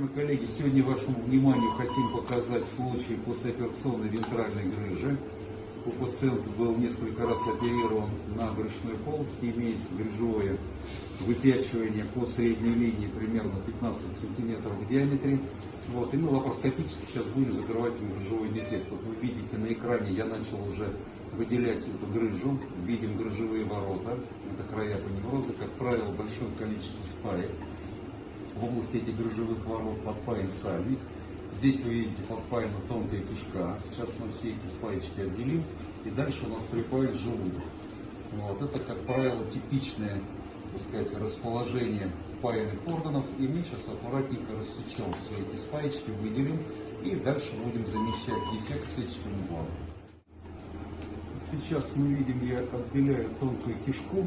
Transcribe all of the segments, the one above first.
Уважаемые коллеги, сегодня вашему вниманию хотим показать случай послеоперационной вентральной грыжи. У пациента был несколько раз оперирован на брюшной полости, имеется грыжевое выпячивание по средней линии примерно 15 сантиметров в диаметре. Вот, и мы лапароскопически сейчас будем закрывать грыжевой дефект. Вот вы видите на экране, я начал уже выделять эту грыжу. Видим грыжевые ворота, это края поневроза, как правило, большое количество спаек в области этих грыжевых ворот подпаян сальник. Здесь вы видите подпаяна тонкая кишка. Сейчас мы все эти спаечки отделим. И дальше у нас припаян желудок. Вот. Это, как правило, типичное так сказать, расположение впаянных органов. И мы сейчас аккуратненько рассечем все эти спаечки, выделим. И дальше будем замещать дефект сетчатым углом. Сейчас мы видим, я отделяю тонкую кишку.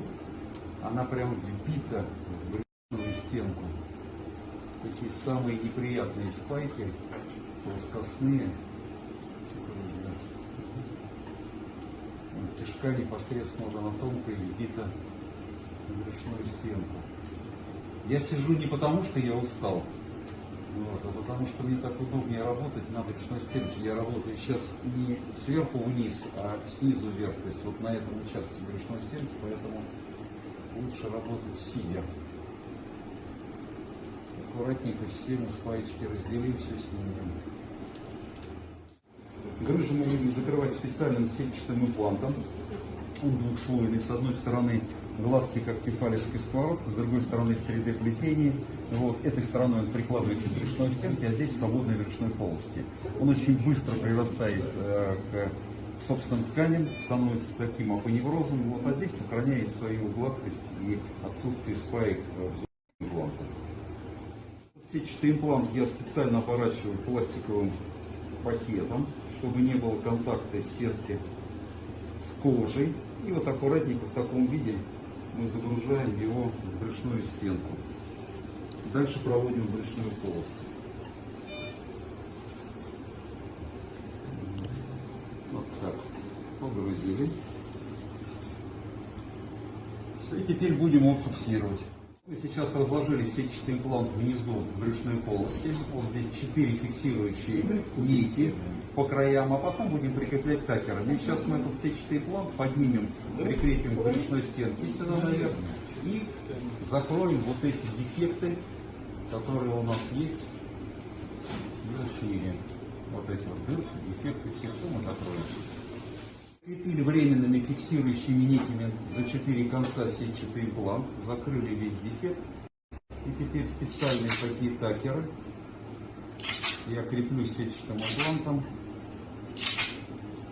Она прям вбита в стенку такие самые неприятные спайки, плоскостные. Кишка непосредственно уже на тонкой вбита в брюшную стенку. Я сижу не потому, что я устал, вот, а потому что мне так удобнее работать на брюшной стенке. Я работаю сейчас не сверху вниз, а снизу вверх. То есть вот на этом участке брюшной стенки, поэтому лучше работать сидя аккуратненько все мы спаечки разделим, все снимем. Грыжу мы будем закрывать специальным сетчатым имплантом. Он двухслойный. С одной стороны гладкий, как кефалевский сковородка, с другой стороны 3D плетение. Вот, этой стороной он прикладывается к брюшной стенке, а здесь свободной брюшной полости. Он очень быстро прирастает э, к собственным тканям, становится таким апоневрозом, вот, а здесь сохраняет свою гладкость и отсутствие спаек э. Сетчатый имплант я специально оборачиваю пластиковым пакетом, чтобы не было контакта сетки с кожей. И вот аккуратненько в таком виде мы загружаем его в брюшную стенку. Дальше проводим брюшную полость. Вот так. Погрузили. И теперь будем его фиксировать. Мы сейчас разложили сетчатый имплант внизу брюшной полости. Вот здесь 4 фиксирующие нити по краям, а потом будем прикреплять такерами. Сейчас мы этот сетчатый имплант поднимем, прикрепим к брюшной стенке сюда наверх и закроем вот эти дефекты, которые у нас есть в шире. Вот эти вот дырки, дефекты, все мы закроем. Крепили временными фиксирующими нитями за четыре конца сетчатый имплант, закрыли весь дефект. И теперь специальные такие такеры я креплю сетчатым имплантом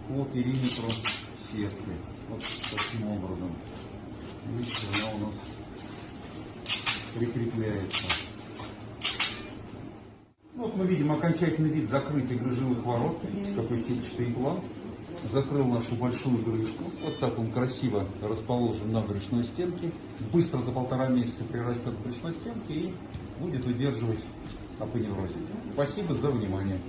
по периметру сетки. Вот таким образом. Видите, она у нас прикрепляется. Вот мы видим окончательный вид закрытия грыжевых ворот. Видите, какой сетчатый имплант закрыл нашу большую крышку. Вот так он красиво расположен на брюшной стенке. Быстро за полтора месяца прирастет к брюшной стенке и будет удерживать апоневрозе. Спасибо за внимание.